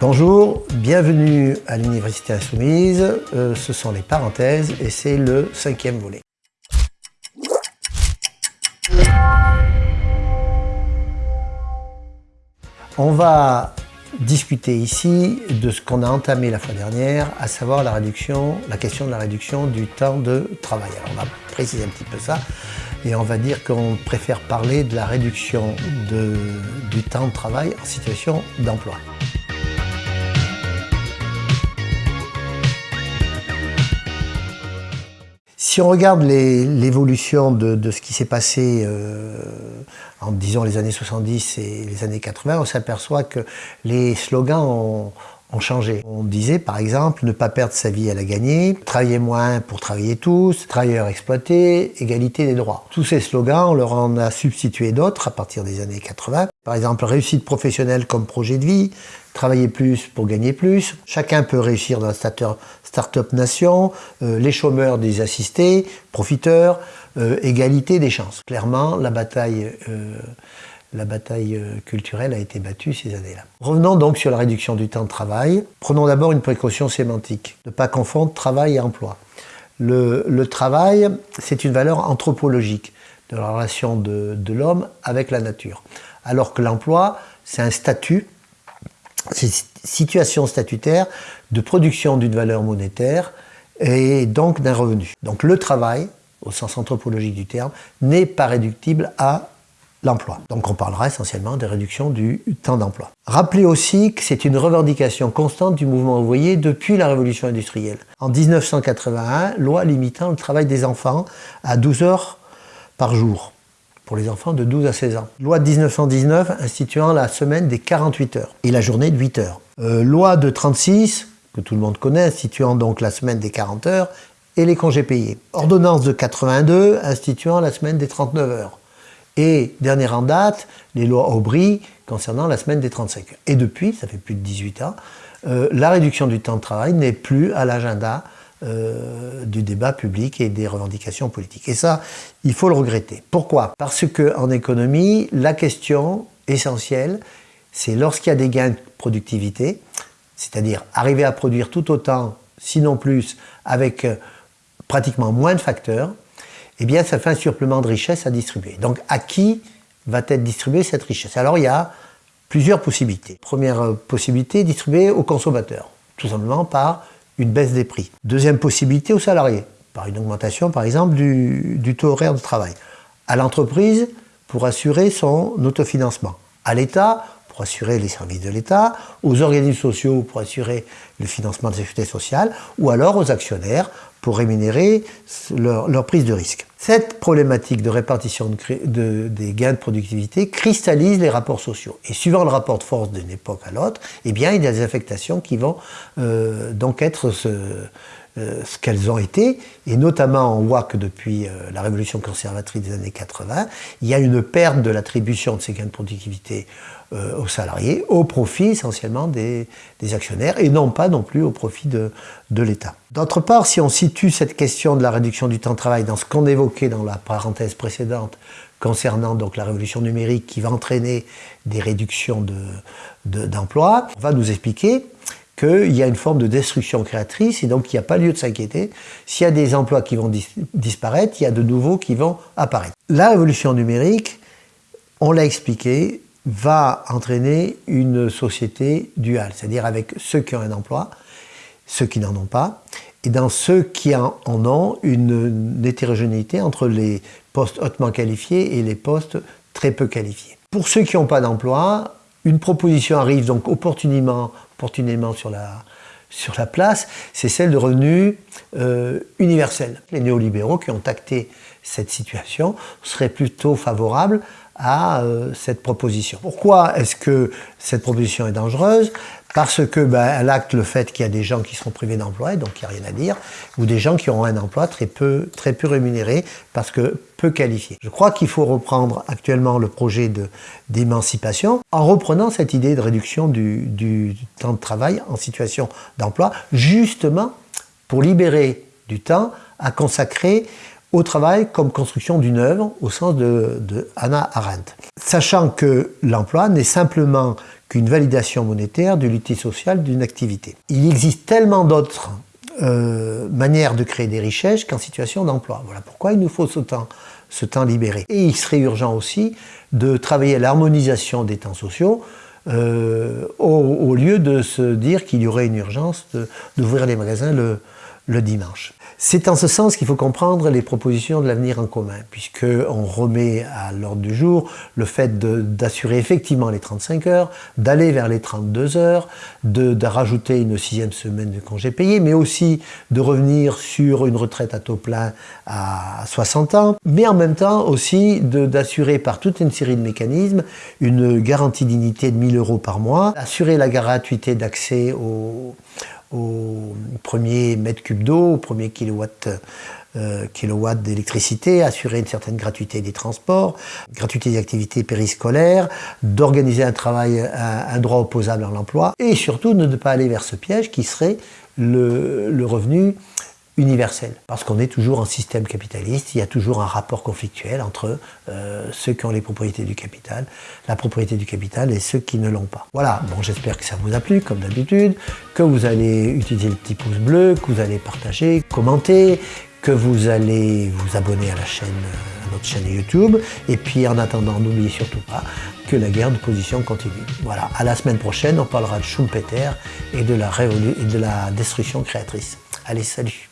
Bonjour, bienvenue à l'Université Insoumise. Euh, ce sont les parenthèses et c'est le cinquième volet. On va discuter ici de ce qu'on a entamé la fois dernière, à savoir la question de la réduction du temps de travail. Alors on va préciser un petit peu ça et on va dire qu'on préfère parler de la réduction du temps de travail en situation d'emploi. Si on regarde l'évolution de, ce qui s'est passé euh, en disons les années 70 et les années 80, on s'aperçoit que les slogans ont, On disait par exemple ne pas perdre sa vie à la gagner, travailler moins pour travailler tous, travailleurs exploités, égalité des droits. Tous ces slogans, on leur en a substitué d'autres à partir des années 80. Par exemple, réussite professionnelle comme projet de vie, travailler plus pour gagner plus, chacun peut réussir dans la start-up nation, euh, les chômeurs des assistés, profiteurs, euh, égalité des chances. Clairement, la bataille euh, la bataille euh, culturelle a été battue ces années-là. Revenons donc sur la réduction du temps de travail. Prenons d'abord une précaution sémantique, ne pas confondre travail et emploi. Le, travail, c'est une valeur anthropologique de la relation de, l'homme avec la nature. Alors que l'emploi, c'est un statut, c'est une situation statutaire de production d'une valeur monétaire et donc d'un revenu. Donc le travail, au sens anthropologique du terme, n'est pas réductible à l'emploi. Donc on parlera essentiellement des réductions du temps d'emploi. Rappelez aussi que c'est une revendication constante du mouvement ouvrier depuis la révolution industrielle. En 1981, loi limitant le travail des enfants à 12 heures par jour pour les enfants de 12 à 16 ans. Loi de 1919 instituant la semaine des 48 heures et la journée de 8 heures. Euh, loi de 36, que tout le monde connaît, instituant donc la semaine des 40 heures et les congés payés. Ordonnance de 82 instituant la semaine des 39 heures. Et dernière en date, les lois Aubry concernant la semaine des 35 heures. Et depuis, ça fait plus de 18 ans, euh, la réduction du temps de travail n'est plus à l'agenda euh, du débat public et des revendications politiques. Et ça, il faut le regretter. Pourquoi? Parce qu'en économie, la question essentielle, c'est lorsqu'il y a des gains de productivité, c'est-à-dire arriver à produire tout autant, sinon plus, avec euh, pratiquement moins de facteurs, eh bien ça fait un supplément de richesse à distribuer. Donc à qui va être distribuée cette richesse? Alors il y a plusieurs possibilités. Première euh, possibilité, distribuer aux consommateurs, tout simplement par une baisse des prix. Deuxième possibilité, aux salariés, par une augmentation par exemple du, taux horaire de travail. À l'entreprise, pour assurer son autofinancement. À l'État, pour assurer les services de l'État, aux organismes sociaux pour assurer le financement de la sécurité sociale, ou alors aux actionnaires pour rémunérer leur, prise de risque. Cette problématique de répartition de, des gains de productivité cristallise les rapports sociaux. Et suivant le rapport de force d'une époque à l'autre, eh bien, il y a des affectations qui vont euh, donc être euh, ce qu'elles ont été, et notamment on voit que depuis euh, la révolution conservatrice des années 80, il y a une perte de l'attribution de ces gains de productivité euh, aux salariés, au profit essentiellement des, actionnaires, et non pas non plus au profit de, l'État. D'autre part, si on situe cette question de la réduction du temps de travail dans ce qu'on évoquait dans la parenthèse précédente, concernant donc la révolution numérique qui va entraîner des réductions d'emplois, de, on va nous expliquer qu'il y a une forme de destruction créatrice et donc il n'y a pas lieu de s'inquiéter. S'il y a des emplois qui vont disparaître, il y a de nouveaux qui vont apparaître. La révolution numérique, on l'a expliqué, va entraîner une société duale, c'est-à-dire avec ceux qui ont un emploi, ceux qui n'en ont pas, et dans ceux qui en ont une, hétérogénéité entre les postes hautement qualifiés et les postes très peu qualifiés. Pour ceux qui n'ont pas d'emploi, une proposition arrive donc opportunément opportunément sur la, sur la place, c'est celle de revenus euh, universels. Les néolibéraux qui ont acté cette situation seraient plutôt favorables à euh, cette proposition. Pourquoi est-ce que cette proposition est dangereuse? Parce que ben, acte le fait qu'il y a des gens qui seront privés d'emploi, donc il n'y a rien à dire, ou des gens qui auront un emploi très peu, rémunéré, parce que peu qualifié. Je crois qu'il faut reprendre actuellement le projet d'émancipation en reprenant cette idée de réduction du, du temps de travail en situation d'emploi, justement pour libérer du temps à consacrer au travail comme construction d'une œuvre au sens de, de Hannah Arendt. Sachant que l'emploi n'est simplement qu'une validation monétaire de l'unité sociale d'une activité. Il existe tellement d'autres euh, manières de créer des richesses qu'en situation d'emploi. Voilà pourquoi il nous faut ce temps, ce temps libéré. Et il serait urgent aussi de travailler à l'harmonisation des temps sociaux euh, au, lieu de se dire qu'il y aurait une urgence d'ouvrir les magasins le, le dimanche. C'est en ce sens qu'il faut comprendre les propositions de l'avenir en commun, puisqu'on remet à l'ordre du jour le fait d'assurer effectivement les 35 heures, d'aller vers les 32 heures, de, rajouter une sixième semaine de congé payé, mais aussi de revenir sur une retraite à taux plein à 60 ans, mais en même temps aussi d'assurer par toute une série de mécanismes une garantie dignité de 1000 euros par mois, assurer la gratuité d'accès aux au premier mètre cube d'eau, au premier kilowatt, euh, d'électricité, assurer une certaine gratuité des transports, gratuité des activités périscolaires, d'organiser un travail, un, droit opposable à l'emploi, et surtout ne pas aller vers ce piège qui serait le, le revenu universel. Parce qu'on est toujours en système capitaliste, il y a toujours un rapport conflictuel entre euh, ceux qui ont les propriétés du capital, la propriété du capital et ceux qui ne l'ont pas. Voilà, bon j'espère que ça vous a plu comme d'habitude, que vous allez utiliser le petit pouce bleu, que vous allez partager, commenter, que vous allez vous abonner à la chaîne, à notre chaîne YouTube. Et puis en attendant, n'oubliez surtout pas que la guerre de position continue. Voilà, à la semaine prochaine, on parlera de Schumpeter et de la, et de la destruction créatrice. Allez, salut